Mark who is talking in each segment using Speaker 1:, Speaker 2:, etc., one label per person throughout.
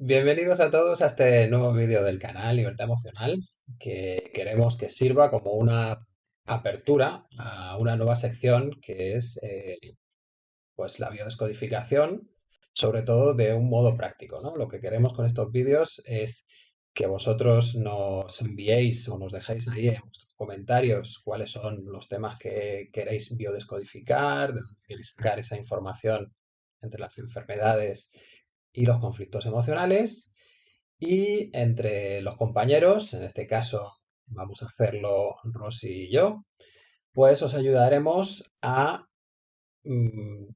Speaker 1: Bienvenidos a todos a este nuevo vídeo del canal Libertad Emocional que queremos que sirva como una apertura a una nueva sección que es eh, pues la biodescodificación, sobre todo de un modo práctico. ¿no? Lo que queremos con estos vídeos es que vosotros nos enviéis o nos dejéis ahí en vuestros comentarios cuáles son los temas que queréis biodescodificar, de dónde queréis sacar esa información entre las enfermedades y los conflictos emocionales. Y entre los compañeros, en este caso vamos a hacerlo Rosy y yo, pues os ayudaremos a mm,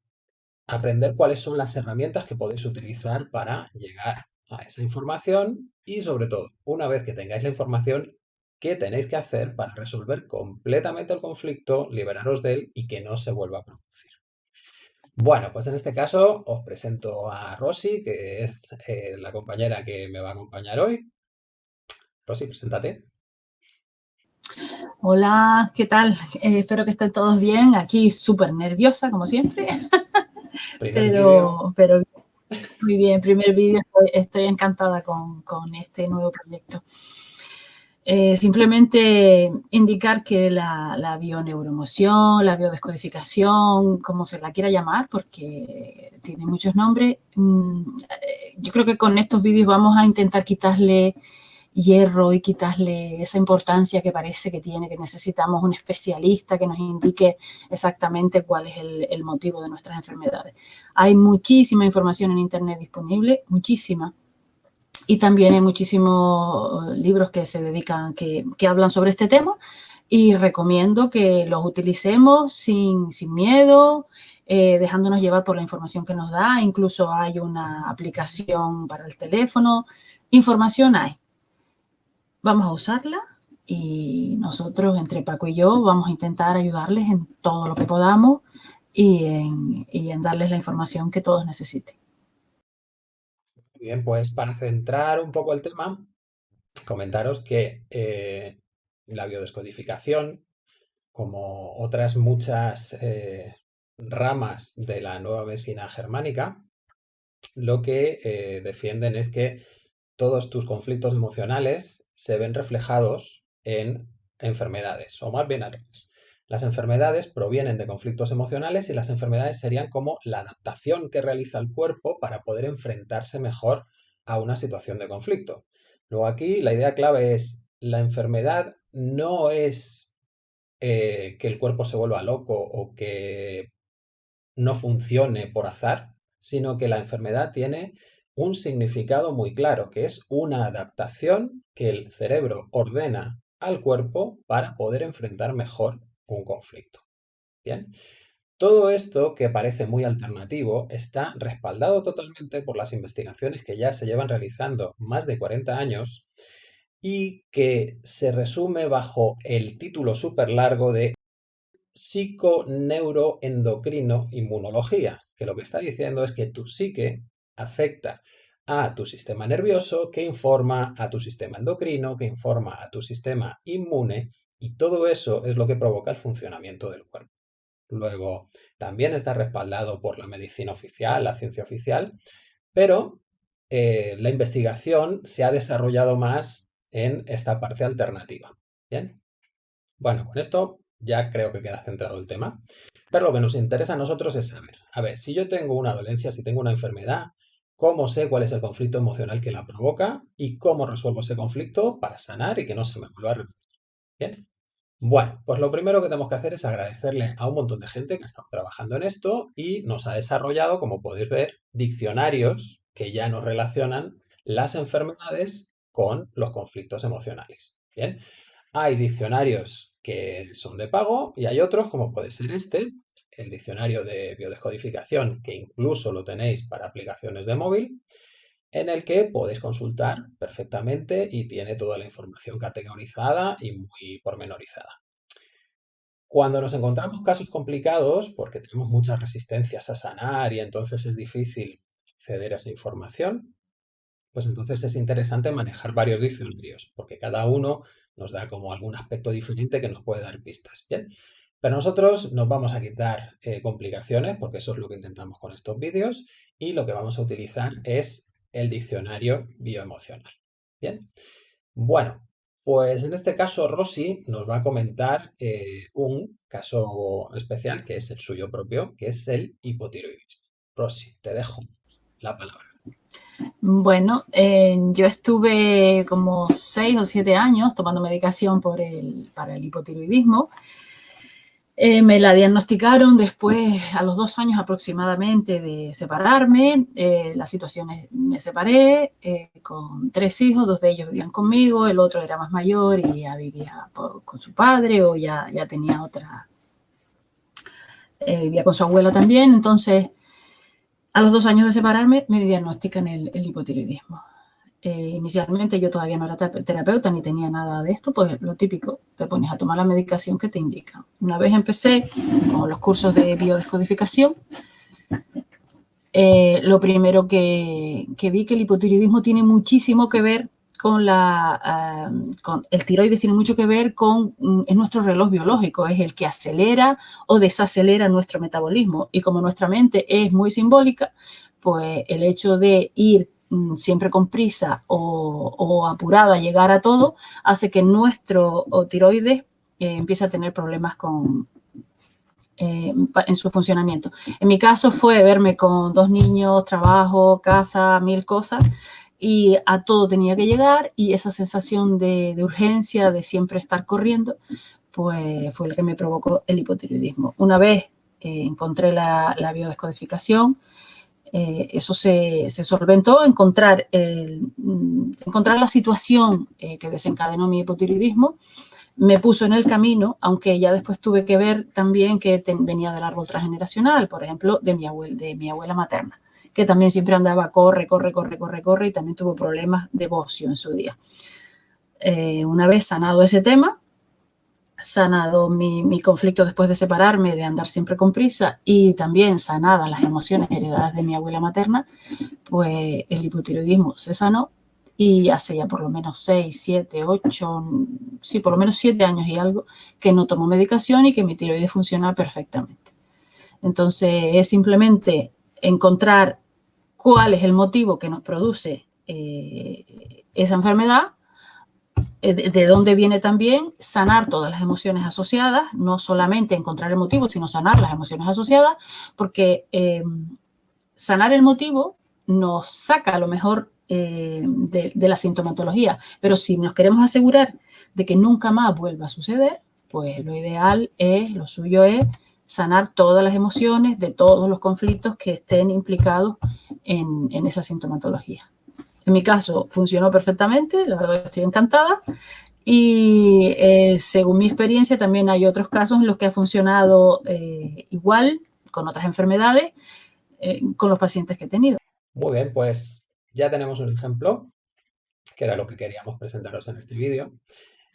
Speaker 1: aprender cuáles son las herramientas que podéis utilizar para llegar a esa información y sobre todo, una vez que tengáis la información, qué tenéis que hacer para resolver completamente el conflicto, liberaros de él y que no se vuelva a producir. Bueno, pues en este caso os presento a Rosy, que es eh, la compañera que me va a acompañar hoy. Rosy, preséntate.
Speaker 2: Hola, ¿qué tal? Eh, espero que estén todos bien. Aquí súper nerviosa, como siempre. pero, pero muy bien, primer vídeo, estoy, encantada con, con este nuevo proyecto. Eh, simplemente indicar que la, la, bioneuroemoción, la biodescodificación, como se la quiera llamar, porque tiene muchos nombres, mm, yo creo que con estos vídeos vamos a intentar quitarle hierro y quitarle esa importancia que parece que tiene, que necesitamos un especialista que nos indique exactamente cuál es el motivo de nuestras enfermedades. Hay muchísima información en Internet disponible, muchísima, y también hay muchísimos eh, libros que se dedican, que, que hablan sobre este tema y recomiendo que los utilicemos sin, sin miedo, eh, dejándonos llevar por la información que nos da. Incluso hay una aplicación para el teléfono. Información hay. Vamos a usarla y nosotros, entre Paco y yo, vamos a intentar ayudarles en todo lo que podamos y en, y en darles la información que todos necesiten.
Speaker 1: Bien, pues para centrar un poco el tema, comentaros que eh, la biodescodificación, como otras muchas eh, ramas de la nueva medicina germánica, lo que eh, defienden es que todos tus conflictos emocionales se ven reflejados en enfermedades, o más bien al. Las enfermedades provienen de conflictos emocionales y las enfermedades serían como la adaptación que realiza el cuerpo para poder enfrentarse mejor a una situación de conflicto. Luego aquí la idea clave es la enfermedad no es eh, que el cuerpo se vuelva loco o que no funcione por azar, sino que la enfermedad tiene un significado muy claro, que es una adaptación que el cerebro ordena al cuerpo para poder enfrentar mejor un conflicto. Bien, todo esto que parece muy alternativo está respaldado totalmente por las investigaciones que ya se llevan realizando más de 40 años y que se resume bajo el título súper largo de psiconeuroendocrino inmunología, que lo que está diciendo es que tu psique afecta a tu sistema nervioso, que informa a tu sistema endocrino, que informa a tu sistema inmune y todo eso es lo que provoca el funcionamiento del cuerpo. Luego, también está respaldado por la medicina oficial, la ciencia oficial, pero eh, la investigación se ha desarrollado más en esta parte alternativa. ¿Bien? Bueno, con esto ya creo que queda centrado el tema. Pero lo que nos interesa a nosotros es saber, a ver, si yo tengo una dolencia, si tengo una enfermedad, ¿cómo sé cuál es el conflicto emocional que la provoca y cómo resuelvo ese conflicto para sanar y que no se me vuelva a repetir? Bien, bueno, pues lo primero que tenemos que hacer es agradecerle a un montón de gente que ha estado trabajando en esto y nos ha desarrollado, como podéis ver, diccionarios que ya nos relacionan las enfermedades con los conflictos emocionales. Bien, hay diccionarios que son de pago y hay otros, como puede ser este, el diccionario de biodescodificación, que incluso lo tenéis para aplicaciones de móvil, en el que podéis consultar perfectamente y tiene toda la información categorizada y muy pormenorizada. Cuando nos encontramos casos complicados, porque tenemos muchas resistencias a sanar y entonces es difícil acceder a esa información, pues entonces es interesante manejar varios diccionarios, porque cada uno nos da como algún aspecto diferente que nos puede dar pistas. Bien, pero nosotros nos vamos a quitar eh, complicaciones, porque eso es lo que intentamos con estos vídeos, y lo que vamos a utilizar es el diccionario bioemocional. Bien, bueno, pues en este caso Rosy nos va a comentar eh, un caso especial que es el suyo propio, que es el hipotiroidismo. Rosy, te dejo la palabra.
Speaker 2: Bueno, eh, yo estuve como seis o siete años tomando medicación por el, para el hipotiroidismo eh, me la diagnosticaron después, a los dos años aproximadamente de separarme. Eh, la situación es, me separé eh, con tres hijos, dos de ellos vivían conmigo, el otro era más mayor y ya vivía con su padre o ya, ya tenía otra, vivía con su abuela también. Entonces, a los dos años de separarme me diagnostican el, el hipotiroidismo. Eh, inicialmente yo todavía no era terapeuta ni tenía nada de esto, pues lo típico, te pones a tomar la medicación que te indican. Una vez empecé con los cursos de biodescodificación, eh, lo primero que, vi que el hipotiroidismo tiene muchísimo que ver con la, con el tiroides tiene mucho que ver con, mm, es nuestro reloj biológico, es el que acelera o desacelera nuestro metabolismo. Y como nuestra mente es muy simbólica, pues el hecho de ir siempre con prisa o, apurada llegar a todo, hace que nuestro tiroides eh, empiece a tener problemas con, eh, en su funcionamiento. En mi caso fue verme con dos niños, trabajo, casa, mil cosas, y a todo tenía que llegar y esa sensación de, urgencia, de siempre estar corriendo, pues fue el que me provocó el hipotiroidismo. Una vez eh, encontré la, la biodescodificación, eh, eso se, solventó, encontrar, mm, encontrar la situación eh, que desencadenó mi hipotiroidismo, me puso en el camino, aunque ya después tuve que ver también que venía del árbol transgeneracional, por ejemplo, de mi, abuela, de mi abuela materna, que también siempre andaba corre, corre, corre, corre, corre y también tuvo problemas de bocio en su día. Eh, una vez sanado ese tema, sanado mi, conflicto después de separarme, de andar siempre con prisa y también sanadas las emociones heredadas de mi abuela materna, pues el hipotiroidismo se sanó y hace ya por lo menos 6, 7, 8, sí, por lo menos 7 años y algo que no tomo medicación y que mi tiroides funciona perfectamente. Entonces es simplemente encontrar cuál es el motivo que nos produce eh, esa enfermedad de, dónde viene también sanar todas las emociones asociadas, no solamente encontrar el motivo, sino sanar las emociones asociadas, porque eh, sanar el motivo nos saca a lo mejor eh, de, la sintomatología, pero si nos queremos asegurar de que nunca más vuelva a suceder, pues lo ideal es, lo suyo es sanar todas las emociones de todos los conflictos que estén implicados en esa sintomatología. En mi caso funcionó perfectamente, la verdad estoy encantada. Y eh, según mi experiencia también hay otros casos en los que ha funcionado eh, igual con otras enfermedades eh, con los pacientes que he tenido.
Speaker 1: Muy bien, pues ya tenemos un ejemplo, que era lo que queríamos presentaros en este vídeo.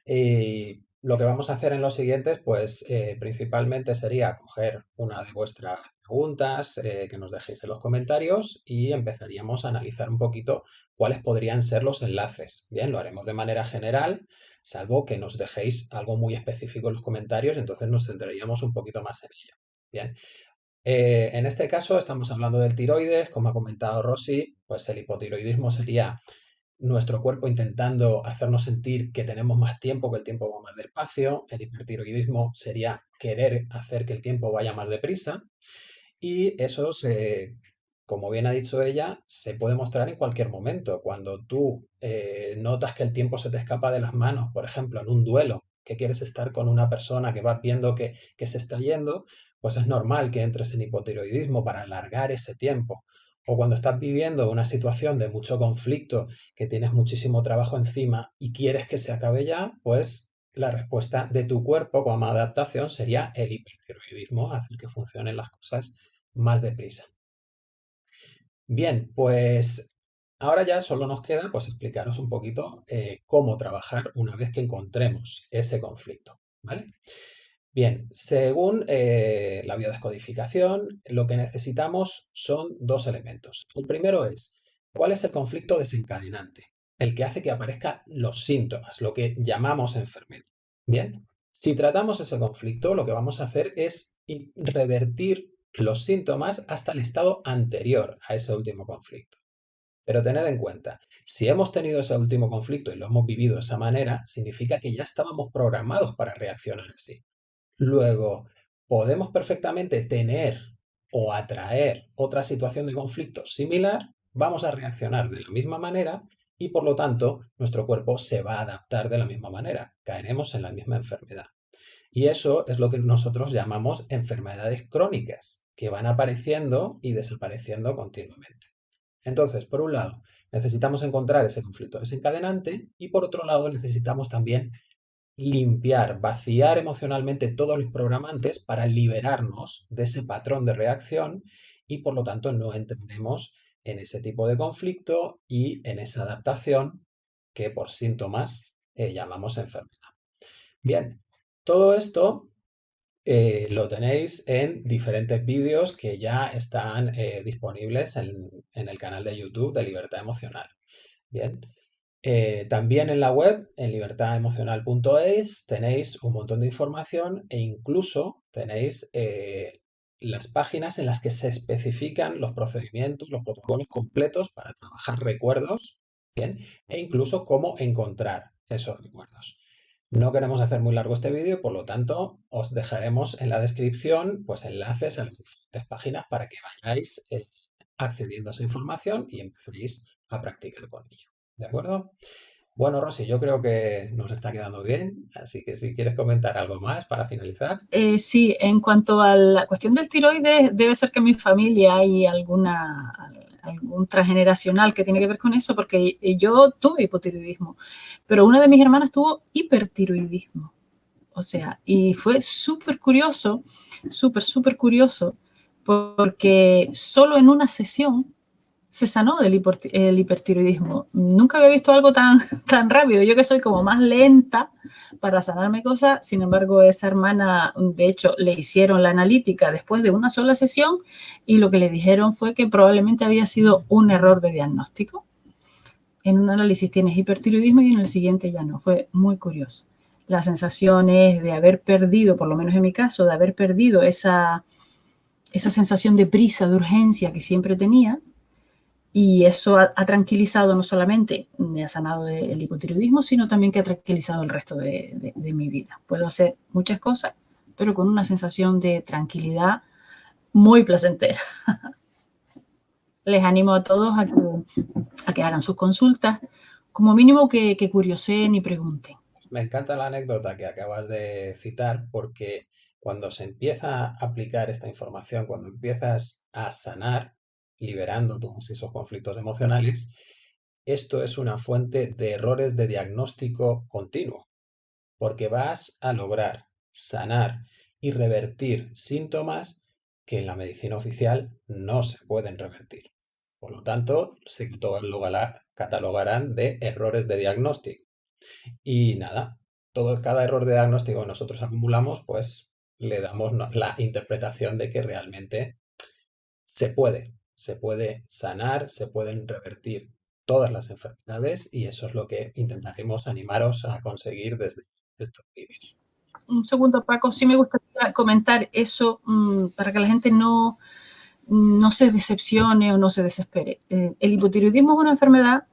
Speaker 1: Y lo que vamos a hacer en los siguientes, pues principalmente sería coger una de vuestras preguntas que nos dejéis en los comentarios y empezaríamos a analizar un poquito cuáles podrían ser los enlaces. Bien, lo haremos de manera general, salvo que nos dejéis algo muy específico en los comentarios, entonces nos centraríamos un poquito más en ello. Bien, eh, en este caso estamos hablando del tiroides, como ha comentado Rosy, pues el hipotiroidismo sería nuestro cuerpo intentando hacernos sentir que tenemos más tiempo, que el tiempo va más despacio. El hipertiroidismo sería querer hacer que el tiempo vaya más deprisa. Y eso se como bien ha dicho ella, se puede mostrar en cualquier momento. Cuando tú eh, notas que el tiempo se te escapa de las manos, por ejemplo, en un duelo, que quieres estar con una persona que vas viendo que, que se está yendo, pues es normal que entres en hipotiroidismo para alargar ese tiempo. O cuando estás viviendo una situación de mucho conflicto, que tienes muchísimo trabajo encima y quieres que se acabe ya, pues la respuesta de tu cuerpo como adaptación sería el hipertiroidismo, hacer que funcionen las cosas más deprisa. Bien, pues ahora ya solo nos queda pues explicaros un poquito eh, cómo trabajar una vez que encontremos ese conflicto, ¿vale? Bien, según eh, la biodescodificación, lo que necesitamos son dos elementos. El primero es, ¿cuál es el conflicto desencadenante? El que hace que aparezcan los síntomas, lo que llamamos enfermedad. Bien, si tratamos ese conflicto, lo que vamos a hacer es revertir los síntomas hasta el estado anterior a ese último conflicto. Pero tened en cuenta, si hemos tenido ese último conflicto y lo hemos vivido de esa manera, significa que ya estábamos programados para reaccionar así. Luego, podemos perfectamente tener o atraer otra situación de conflicto similar, vamos a reaccionar de la misma manera y por lo tanto nuestro cuerpo se va a adaptar de la misma manera, caeremos en la misma enfermedad. Y eso es lo que nosotros llamamos enfermedades crónicas, que van apareciendo y desapareciendo continuamente. Entonces, por un lado, necesitamos encontrar ese conflicto desencadenante y por otro lado necesitamos también limpiar, vaciar emocionalmente todos los programantes para liberarnos de ese patrón de reacción y por lo tanto no entremos en ese tipo de conflicto y en esa adaptación que por síntomas eh, llamamos enfermedad. Bien, todo esto eh, lo tenéis en diferentes vídeos que ya están eh, disponibles en, en, el canal de YouTube de Libertad Emocional. Bien, también en la web, en libertademocional.es, tenéis un montón de información e incluso tenéis las páginas en las que se especifican los procedimientos, los protocolos completos para trabajar recuerdos, ¿bien? E incluso cómo encontrar esos recuerdos. No queremos hacer muy largo este vídeo, por lo tanto, os dejaremos en la descripción pues, enlaces a las diferentes páginas para que vayáis eh, accediendo a esa información y empecéis a practicar con ello. ¿De acuerdo? Bueno, Rosy, yo creo que nos está quedando bien, así que si quieres comentar algo más para finalizar.
Speaker 2: Eh, sí, en cuanto a la cuestión del tiroides, debe ser que en mi familia hay alguna, algún transgeneracional que tiene que ver con eso, porque yo tuve hipotiroidismo, pero una de mis hermanas tuvo hipertiroidismo. O sea, y fue súper curioso, súper, súper curioso, porque solo en una sesión se sanó del hipertiroidismo. Nunca había visto algo tan, tan rápido. Yo que soy como más lenta para sanarme cosas, sin embargo, esa hermana, de hecho, le hicieron la analítica después de una sola sesión y lo que le dijeron fue que probablemente había sido un error de diagnóstico. En un análisis tienes hipertiroidismo y en el siguiente ya no. Fue muy curioso. La sensación es de haber perdido, por lo menos en mi caso, de haber perdido esa, esa sensación de prisa, de urgencia que siempre tenía y eso ha, tranquilizado no solamente, me ha sanado del hipotiroidismo, sino también que ha tranquilizado el resto de, mi vida. Puedo hacer muchas cosas, pero con una sensación de tranquilidad muy placentera. Les animo a todos a que, hagan sus consultas, como mínimo que, que curioseen y pregunten.
Speaker 1: Me encanta la anécdota que acabas de citar porque cuando se empieza a aplicar esta información, cuando empiezas a sanar, liberando todos esos conflictos emocionales, esto es una fuente de errores de diagnóstico continuo, porque vas a lograr sanar y revertir síntomas que en la medicina oficial no se pueden revertir. Por lo tanto, se catalogarán de errores de diagnóstico. Y nada, todo, cada error de diagnóstico que nosotros acumulamos, pues le damos la interpretación de que realmente se puede se puede sanar, se pueden revertir todas las enfermedades y eso es lo que intentaremos animaros a conseguir desde estos vídeos.
Speaker 2: Un segundo, Paco, sí me gustaría comentar eso mm, para que la gente no, no se decepcione o no se desespere. Eh, el hipotiroidismo es una enfermedad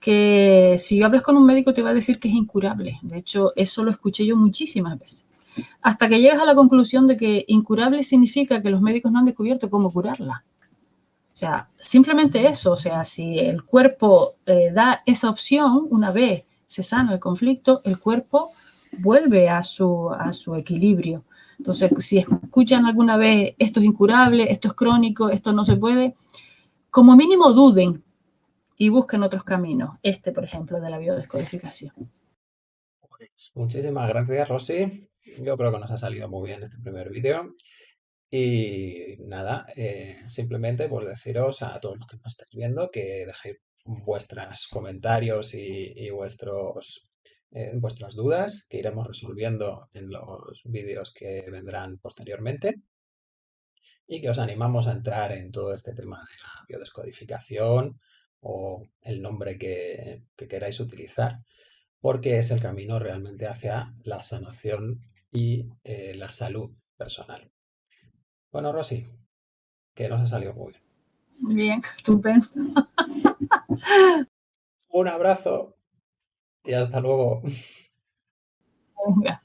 Speaker 2: que si hablas con un médico te va a decir que es incurable. De hecho, eso lo escuché yo muchísimas veces. Hasta que llegas a la conclusión de que incurable significa que los médicos no han descubierto cómo curarla. O sea, simplemente eso, o sea, si el cuerpo eh, da esa opción, una vez se sana el conflicto, el cuerpo vuelve a su, a su equilibrio. Entonces, si escuchan alguna vez esto es incurable, esto es crónico, esto no se puede, como mínimo duden y busquen otros caminos. Este, por ejemplo, de la biodescodificación.
Speaker 1: Pues, muchísimas gracias, Rosy. Yo creo que nos ha salido muy bien este primer vídeo. Y nada, eh, simplemente por deciros a todos los que nos estáis viendo que dejéis vuestros comentarios y, vuestros, eh, vuestras dudas que iremos resolviendo en los vídeos que vendrán posteriormente y que os animamos a entrar en todo este tema de la biodescodificación o el nombre que, queráis utilizar porque es el camino realmente hacia la sanación y eh, la salud personal. Bueno, Rosy, que nos ha salido muy bien.
Speaker 2: Bien, estupendo.
Speaker 1: Un abrazo y hasta luego.
Speaker 2: Venga.